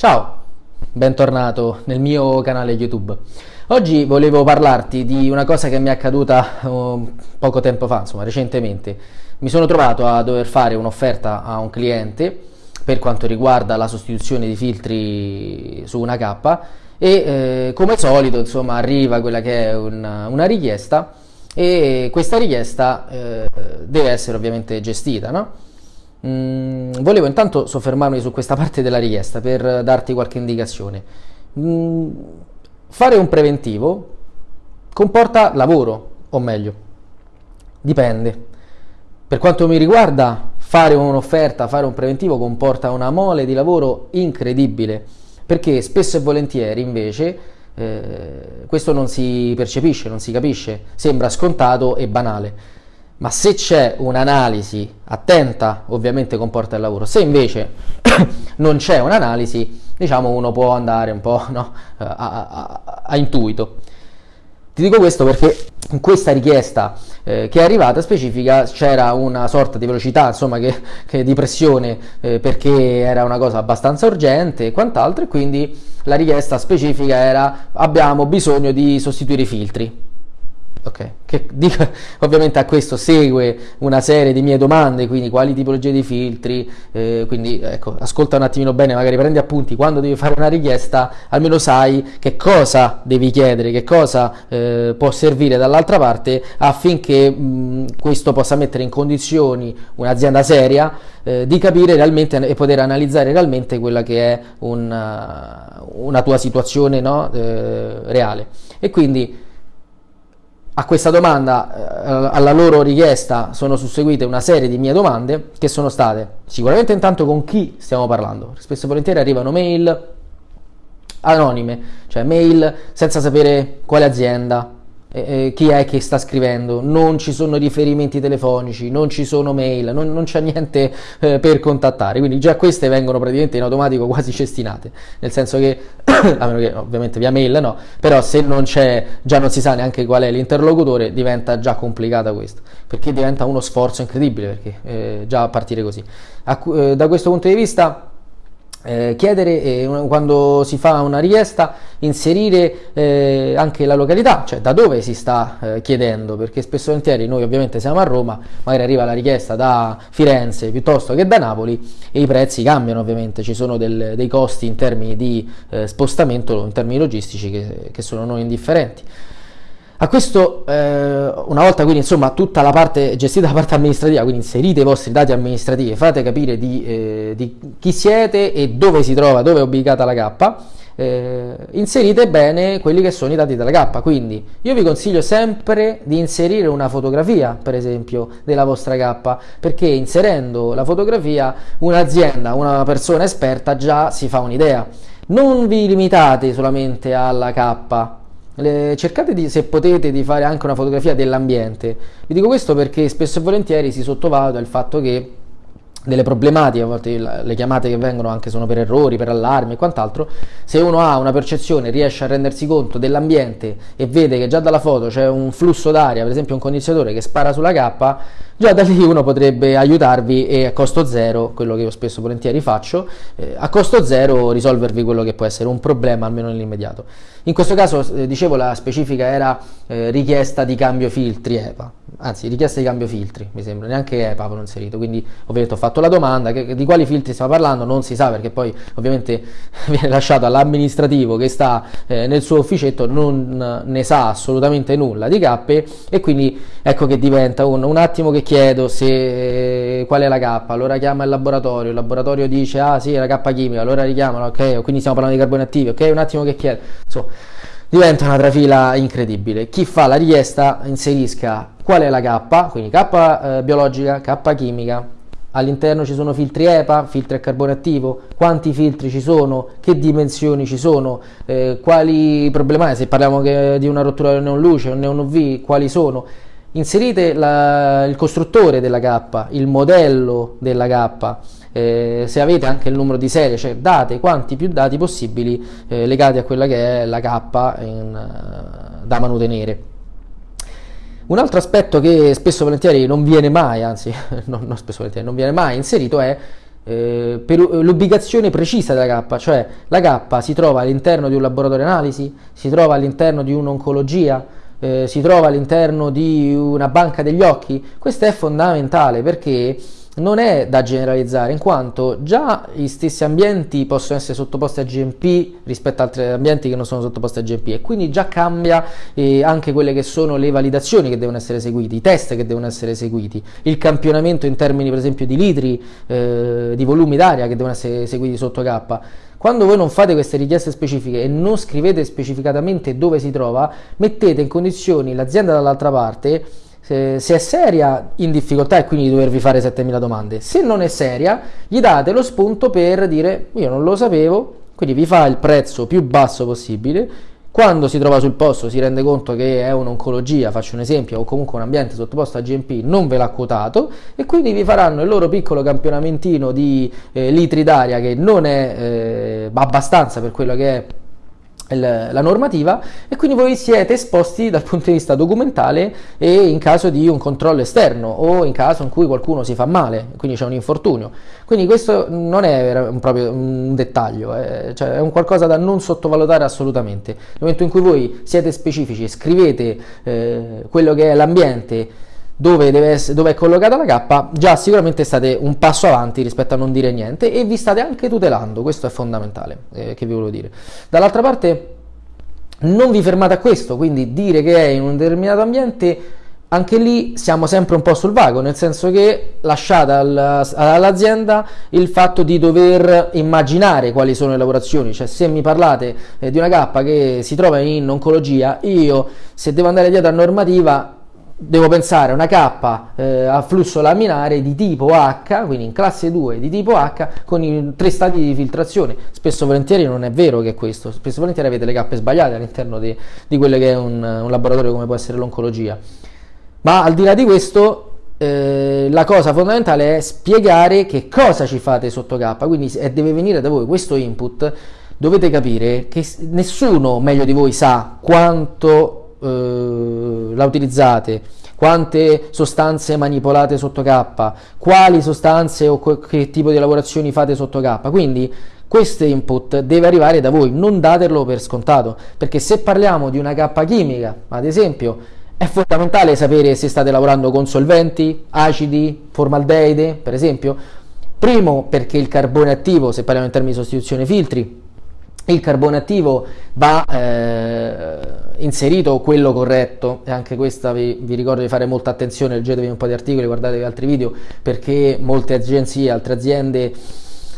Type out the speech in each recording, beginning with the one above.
Ciao, bentornato nel mio canale YouTube. Oggi volevo parlarti di una cosa che mi è accaduta uh, poco tempo fa, insomma recentemente. Mi sono trovato a dover fare un'offerta a un cliente per quanto riguarda la sostituzione di filtri su una K e eh, come solito insomma arriva quella che è una, una richiesta e questa richiesta eh, deve essere ovviamente gestita, no? Mm, volevo intanto soffermarmi su questa parte della richiesta per darti qualche indicazione. Mm, fare un preventivo comporta lavoro, o meglio, dipende. Per quanto mi riguarda, fare un'offerta, fare un preventivo comporta una mole di lavoro incredibile, perché spesso e volentieri invece eh, questo non si percepisce, non si capisce, sembra scontato e banale ma se c'è un'analisi attenta ovviamente comporta il lavoro, se invece non c'è un'analisi diciamo uno può andare un po' no, a, a, a, intuito. Ti dico questo perché in questa richiesta eh, che è arrivata specifica c'era una sorta di velocità, insomma, che, che di pressione eh, perché era una cosa abbastanza urgente e quant'altro e quindi la richiesta specifica era abbiamo bisogno di sostituire i filtri Ok, che, dico, ovviamente a questo segue una serie di mie domande, quindi quali tipologie di filtri, eh, quindi ecco, ascolta un attimino bene, magari prendi appunti, quando devi fare una richiesta almeno sai che cosa devi chiedere, che cosa eh, può servire dall'altra parte affinché mh, questo possa mettere in condizioni un'azienda seria eh, di capire realmente e poter analizzare realmente quella che è una, una tua situazione no? Eh, reale. E quindi a questa domanda, eh, alla loro richiesta, sono susseguite una serie di mie domande che sono state sicuramente intanto con chi stiamo parlando. Spesso e volentieri arrivano mail anonime, cioè mail senza sapere quale azienda, eh, chi è che sta scrivendo, non ci sono riferimenti telefonici, non ci sono mail, non, non c'è niente eh, per contattare, quindi già queste vengono praticamente in automatico quasi cestinate, nel senso che, a meno che ovviamente via mail no, però se non c'è, già non si sa neanche qual è l'interlocutore, diventa già complicata questo, perché diventa uno sforzo incredibile, perché eh, già a partire così. A, eh, da questo punto di vista eh, chiedere eh, quando si fa una richiesta inserire eh, anche la località cioè da dove si sta eh, chiedendo perché spesso e volentieri noi ovviamente siamo a Roma magari arriva la richiesta da Firenze piuttosto che da Napoli e i prezzi cambiano ovviamente ci sono del, dei costi in termini di eh, spostamento in termini logistici che, che sono non indifferenti a questo, eh, una volta quindi insomma tutta la parte gestita la parte amministrativa, quindi inserite i vostri dati amministrativi, fate capire di, eh, di chi siete e dove si trova, dove è ubicata la K, eh, inserite bene quelli che sono i dati della K, quindi io vi consiglio sempre di inserire una fotografia, per esempio, della vostra K, perché inserendo la fotografia un'azienda, una persona esperta già si fa un'idea. Non vi limitate solamente alla K, le, cercate di, se potete di fare anche una fotografia dell'ambiente. Vi dico questo perché spesso e volentieri si sottovaluta il fatto che delle problematiche, a volte le chiamate che vengono anche sono per errori, per allarmi e quant'altro, se uno ha una percezione, riesce a rendersi conto dell'ambiente e vede che già dalla foto c'è un flusso d'aria, per esempio un condizionatore che spara sulla K, già da lì uno potrebbe aiutarvi e a costo zero, quello che io spesso volentieri faccio, eh, a costo zero risolvervi quello che può essere un problema almeno nell'immediato. In questo caso, eh, dicevo, la specifica era eh, richiesta di cambio filtri EPA, anzi richiesta di cambio filtri, mi sembra, neanche EPA avevo inserito, quindi ovviamente ho fatto la domanda, che, di quali filtri stiamo parlando non si sa perché poi ovviamente viene lasciato all'amministrativo che sta eh, nel suo ufficetto, non ne sa assolutamente nulla di cappe e quindi ecco che diventa un, un attimo che chiedo se, qual è la K, allora chiama il laboratorio, il laboratorio dice ah sì è la K chimica, allora richiamano, ok, quindi stiamo parlando di carboni attivi, ok, un attimo che chiedo, insomma diventa una trafila incredibile. Chi fa la richiesta inserisca qual è la K, quindi K eh, biologica, K chimica, all'interno ci sono filtri EPA, filtri a carbone attivo, quanti filtri ci sono, che dimensioni ci sono, eh, quali problematiche, se parliamo di una rottura del neon luce, un neon UV, quali sono? Inserite la, il costruttore della K, il modello della K, eh, se avete anche il numero di serie, cioè date quanti più dati possibili eh, legati a quella che è la K in, uh, da manutenere. Un altro aspetto che spesso volentieri non viene mai, anzi non, non spesso volentieri, non viene mai inserito è eh, l'ubicazione precisa della cappa, cioè la cappa si trova all'interno di un laboratorio analisi, si trova all'interno di un'oncologia, eh, si trova all'interno di una banca degli occhi, questo è fondamentale perché non è da generalizzare in quanto già gli stessi ambienti possono essere sottoposti a GMP rispetto ad altri ambienti che non sono sottoposti a GMP e quindi già cambia eh, anche quelle che sono le validazioni che devono essere eseguiti, i test che devono essere eseguiti, il campionamento in termini per esempio di litri, eh, di volumi d'aria che devono essere eseguiti sotto K. Quando voi non fate queste richieste specifiche e non scrivete specificatamente dove si trova, mettete in condizioni l'azienda dall'altra parte se, se, è seria in difficoltà e quindi dovervi fare 7000 domande, se non è seria gli date lo spunto per dire io non lo sapevo, quindi vi fa il prezzo più basso possibile, quando si trova sul posto si rende conto che è un'oncologia, faccio un esempio, o comunque un ambiente sottoposto a GMP non ve l'ha quotato e quindi vi faranno il loro piccolo campionamentino di eh, litri d'aria che non è eh, abbastanza per quello che è la normativa e quindi voi siete esposti dal punto di vista documentale e in caso di un controllo esterno o in caso in cui qualcuno si fa male, quindi c'è un infortunio. Quindi questo non è un, proprio un dettaglio, è, cioè è un qualcosa da non sottovalutare assolutamente. Nel momento in cui voi siete specifici, scrivete eh, quello che è l'ambiente, dove, essere, dove, è collocata la K, già sicuramente state un passo avanti rispetto a non dire niente e vi state anche tutelando, questo è fondamentale, eh, che vi volevo dire. Dall'altra parte non vi fermate a questo, quindi dire che è in un determinato ambiente, anche lì siamo sempre un po' sul vago, nel senso che lasciate all'azienda il fatto di dover immaginare quali sono le lavorazioni, cioè se mi parlate eh, di una K che si trova in oncologia, io se devo andare dietro a normativa devo pensare a una K eh, a flusso laminare di tipo H, quindi in classe 2 di tipo H, con i tre stati di filtrazione. Spesso e volentieri non è vero che è questo, spesso e volentieri avete le cappe sbagliate all'interno di, di quello che è un, un, laboratorio come può essere l'oncologia. Ma al di là di questo, eh, la cosa fondamentale è spiegare che cosa ci fate sotto K, quindi se deve venire da voi questo input. Dovete capire che nessuno meglio di voi sa quanto eh, la utilizzate, quante sostanze manipolate sotto K, quali sostanze o che tipo di lavorazioni fate sotto K. Quindi questo input deve arrivare da voi, non datelo per scontato, perché se parliamo di una K chimica, ad esempio, è fondamentale sapere se state lavorando con solventi, acidi, formaldeide, per esempio. Primo perché il carbone attivo, se parliamo in termini di sostituzione filtri, il carbone attivo va eh, inserito quello corretto. E anche questa vi, vi, ricordo di fare molta attenzione leggetevi un po' di articoli guardatevi altri video perché molte agenzie altre aziende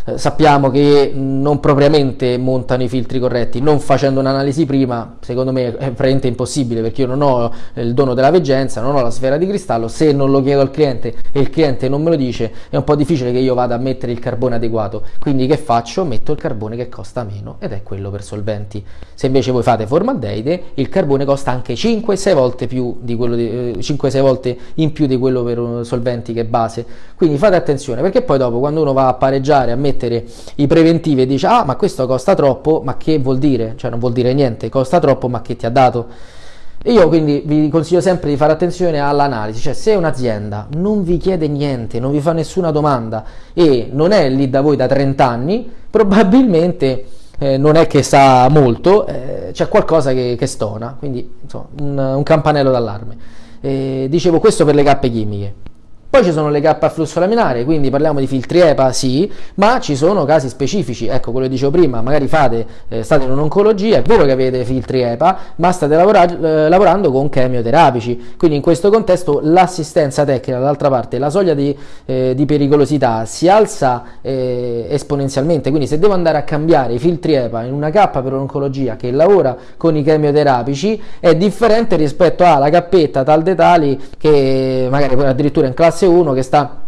eh, sappiamo che non propriamente montano i filtri corretti, non facendo un'analisi prima, secondo me è praticamente impossibile perché io non ho il dono della veggenza, non ho la sfera di cristallo, se non lo chiedo al cliente e il cliente non me lo dice è un po' difficile che io vada a mettere il carbone adeguato, quindi che faccio? Metto il carbone che costa meno ed è quello per solventi. Se invece voi fate formaldeide, il carbone costa anche 5-6 volte, eh, volte in più di quello per solventi che è base, quindi fate attenzione perché poi dopo quando uno va a pareggiare, a mettere mettere i preventivi e dice ah ma questo costa troppo, ma che vuol dire? Cioè non vuol dire niente, costa troppo ma che ti ha dato? io quindi vi consiglio sempre di fare attenzione all'analisi, cioè se un'azienda non vi chiede niente, non vi fa nessuna domanda e non è lì da voi da 30 anni, probabilmente eh, non è che sa molto, eh, c'è qualcosa che, che, stona, quindi insomma, un, un campanello d'allarme. Eh, dicevo questo per le cappe chimiche. Poi ci sono le K a flusso laminare, quindi parliamo di filtri EPA, sì, ma ci sono casi specifici, ecco quello che dicevo prima, magari fate, eh, state in un'oncologia, è vero che avete filtri EPA, ma state lavora- eh, lavorando con chemioterapici, quindi in questo contesto l'assistenza tecnica, dall'altra parte, la soglia di, eh, di pericolosità si alza eh, esponenzialmente, quindi se devo andare a cambiare i filtri EPA in una K per un'oncologia che lavora con i chemioterapici, è differente rispetto alla cappetta tal dei tali che magari addirittura in classe classe 1 che sta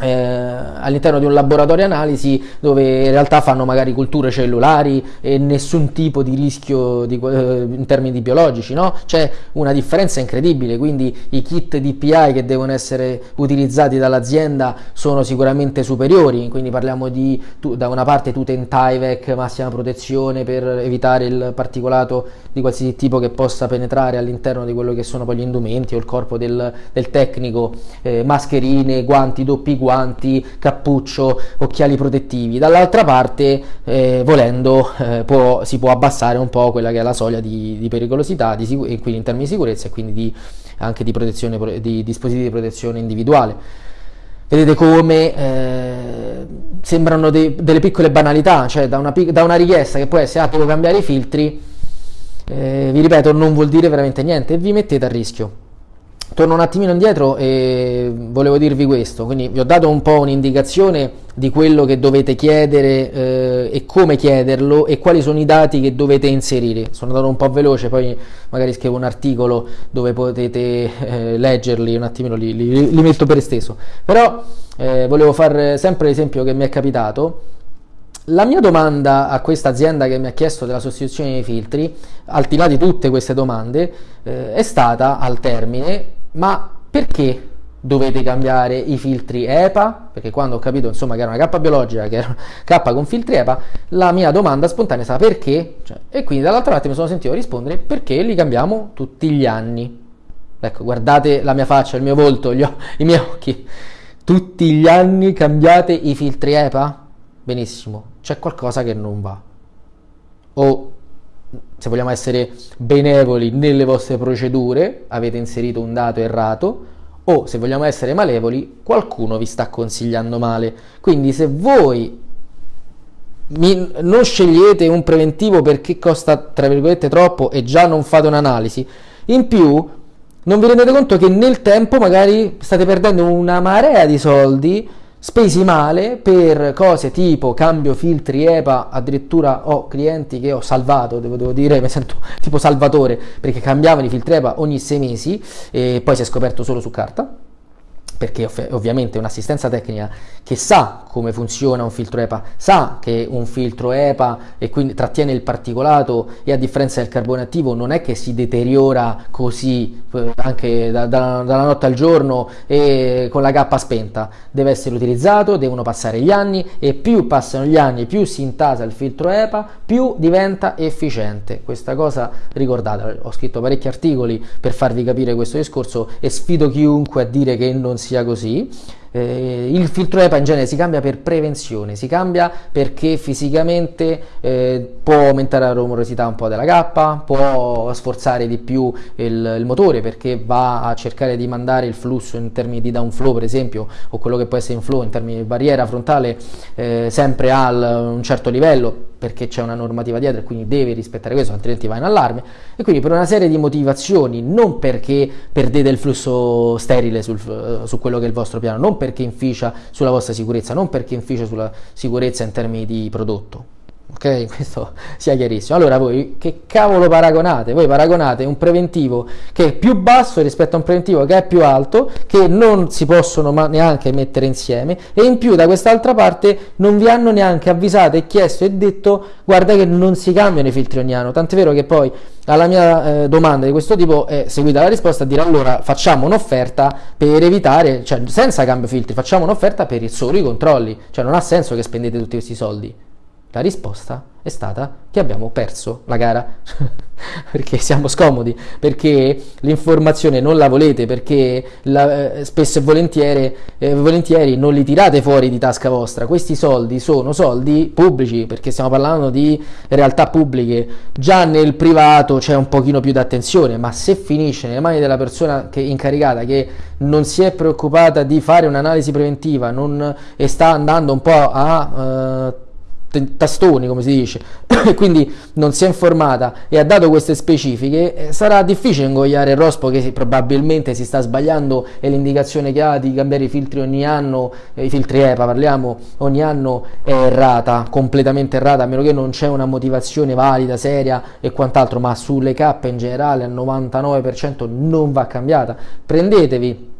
eh, all'interno di un laboratorio analisi dove in realtà fanno magari culture cellulari e nessun tipo di rischio di, eh, in termini biologici, no? C'è una differenza incredibile, quindi i kit DPI che devono essere utilizzati dall'azienda sono sicuramente superiori, quindi parliamo di tu, da una parte Tuten Tyvek, massima protezione per evitare il particolato di qualsiasi tipo che possa penetrare all'interno di quello che sono poi gli indumenti o il corpo del, del tecnico, eh, mascherine, guanti, doppi guanti, guanti, cappuccio, occhiali protettivi. Dall'altra parte, eh, volendo, eh, può, si può abbassare un po' quella che è la soglia di, di pericolosità, di e quindi in termini di sicurezza e quindi di, anche di, di dispositivi di protezione individuale. Vedete come eh, sembrano de- delle piccole banalità, cioè da una, da una, richiesta che può essere ah, devo cambiare i filtri, eh, vi ripeto, non vuol dire veramente niente e vi mettete a rischio. Torno un attimino indietro e volevo dirvi questo, quindi vi ho dato un po' un'indicazione di quello che dovete chiedere eh, e come chiederlo e quali sono i dati che dovete inserire. Sono andato un po' veloce, poi magari scrivo un articolo dove potete eh, leggerli un attimino, li, li, li, metto per esteso. Però eh, volevo fare sempre l'esempio che mi è capitato. La mia domanda a questa azienda che mi ha chiesto della sostituzione dei filtri, al di là di tutte queste domande, eh, è stata al termine ma perché dovete cambiare i filtri EPA? Perché quando ho capito insomma che era una K biologica, che era K con filtri EPA, la mia domanda spontanea è stata perché? Cioè, e quindi dall'altra parte mi sono sentito rispondere perché li cambiamo tutti gli anni. Ecco, guardate la mia faccia, il mio volto, o- i miei occhi. Tutti gli anni cambiate i filtri EPA? Benissimo, c'è qualcosa che non va. O se vogliamo essere benevoli nelle vostre procedure, avete inserito un dato errato, o se vogliamo essere malevoli, qualcuno vi sta consigliando male. Quindi se voi mi, non scegliete un preventivo perché costa tra virgolette troppo e già non fate un'analisi, in più non vi rendete conto che nel tempo magari state perdendo una marea di soldi spesi male per cose tipo cambio filtri EPA, addirittura ho clienti che ho salvato, devo, devo dire, mi sento tipo salvatore perché cambiavano i filtri EPA ogni sei mesi e poi si è scoperto solo su carta perché ovviamente un'assistenza tecnica che sa come funziona un filtro EPA, sa che un filtro EPA e quindi trattiene il particolato e a differenza del carbone attivo non è che si deteriora così eh, anche da, da, dalla notte al giorno e con la cappa spenta, deve essere utilizzato, devono passare gli anni e più passano gli anni, più si intasa il filtro EPA, più diventa efficiente. Questa cosa ricordate, ho scritto parecchi articoli per farvi capire questo discorso e sfido chiunque a dire che non si sia così. Eh, il filtro EPA in genere si cambia per prevenzione, si cambia perché fisicamente eh, può aumentare la rumorosità un po' della cappa, può sforzare di più il, il, motore perché va a cercare di mandare il flusso in termini di downflow per esempio o quello che può essere inflow in termini di barriera frontale eh, sempre a un certo livello perché c'è una normativa dietro e quindi devi rispettare questo altrimenti vai in allarme. E quindi per una serie di motivazioni non perché perdete il flusso sterile sul, su quello che è il vostro piano non perché inficia sulla vostra sicurezza, non perché inficia sulla sicurezza in termini di prodotto. Ok, questo sia chiarissimo. Allora voi che cavolo paragonate? Voi paragonate un preventivo che è più basso rispetto a un preventivo che è più alto, che non si possono neanche mettere insieme e in più da quest'altra parte non vi hanno neanche avvisato e chiesto e detto guarda che non si cambiano i filtri ogni anno. Tant'è vero che poi alla mia eh, domanda di questo tipo è seguita la risposta a dire allora facciamo un'offerta per evitare, cioè senza cambio filtri, facciamo un'offerta per solo i controlli, cioè non ha senso che spendete tutti questi soldi. La risposta è stata che abbiamo perso la gara perché siamo scomodi, perché l'informazione non la volete, perché la, eh, spesso e volentieri, eh, volentieri non li tirate fuori di tasca vostra. Questi soldi sono soldi pubblici, perché stiamo parlando di realtà pubbliche. Già nel privato c'è un pochino più di attenzione, ma se finisce nelle mani della persona che, incaricata che non si è preoccupata di fare un'analisi preventiva non, e sta andando un po' a... Eh, tastoni come si dice e quindi non si è informata e ha dato queste specifiche eh, sarà difficile ingoiare il rospo che probabilmente si sta sbagliando e l'indicazione che ha di cambiare i filtri ogni anno eh, i filtri EPA parliamo ogni anno è errata completamente errata a meno che non c'è una motivazione valida seria e quant'altro ma sulle K in generale al 99% non va cambiata. Prendetevi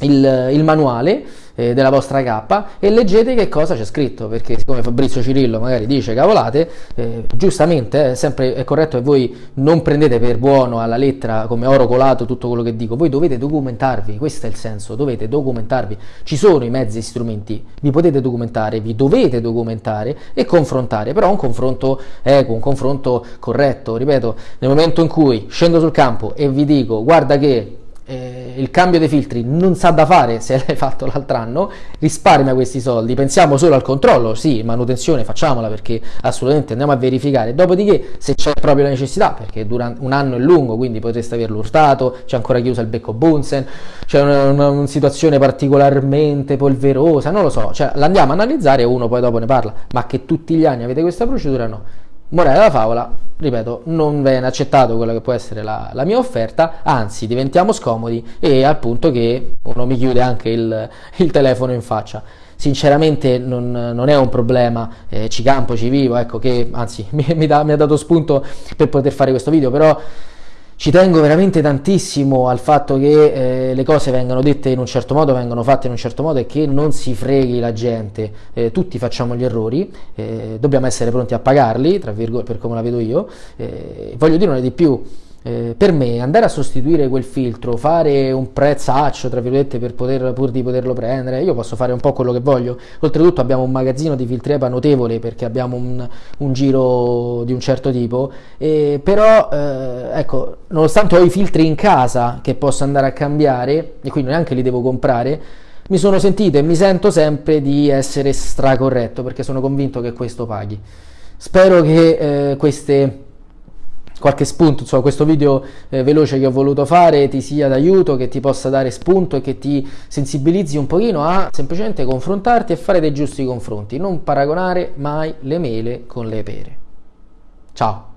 il, il manuale eh, della vostra K e leggete che cosa c'è scritto, perché siccome Fabrizio Cirillo magari dice cavolate, eh, giustamente è sempre è corretto che voi non prendete per buono alla lettera come oro colato tutto quello che dico, voi dovete documentarvi, questo è il senso, dovete documentarvi, ci sono i mezzi e strumenti, vi potete documentare, vi dovete documentare e confrontare, però un confronto equo, un confronto corretto, ripeto, nel momento in cui scendo sul campo e vi dico guarda che eh, il cambio dei filtri non sa da fare se l'hai fatto l'altro anno, risparmia questi soldi, pensiamo solo al controllo, sì, manutenzione facciamola perché assolutamente andiamo a verificare, dopodiché se c'è proprio la necessità, perché durante un anno è lungo, quindi potreste averlo urtato, c'è ancora chi usa il becco Bunsen, c'è una, una, una situazione particolarmente polverosa, non lo so, cioè l'andiamo a analizzare e uno poi dopo ne parla, ma che tutti gli anni avete questa procedura no. Morale della favola, ripeto, non viene accettato quella che può essere la, la, mia offerta, anzi diventiamo scomodi e al punto che uno mi chiude anche il, il telefono in faccia. Sinceramente non, non è un problema, eh, ci campo, ci vivo, ecco che anzi mi, mi, da, mi ha dato spunto per poter fare questo video, però ci tengo veramente tantissimo al fatto che eh, le cose vengano dette in un certo modo, vengano fatte in un certo modo e che non si freghi la gente. Eh, tutti facciamo gli errori, eh, dobbiamo essere pronti a pagarli, tra virgolette, per come la vedo io. Eh, voglio dire di più, eh, per me andare a sostituire quel filtro, fare un prezzaccio tra virgolette per poter, pur di poterlo prendere, io posso fare un po' quello che voglio. Oltretutto abbiamo un magazzino di filtri EPA notevole perché abbiamo un, un giro di un certo tipo, eh, però eh, ecco, nonostante ho i filtri in casa che posso andare a cambiare e quindi neanche li devo comprare, mi sono sentito e mi sento sempre di essere stracorretto perché sono convinto che questo paghi. Spero che eh, queste qualche spunto, insomma questo video eh, veloce che ho voluto fare ti sia d'aiuto, che ti possa dare spunto e che ti sensibilizzi un pochino a semplicemente confrontarti e fare dei giusti confronti, non paragonare mai le mele con le pere. Ciao!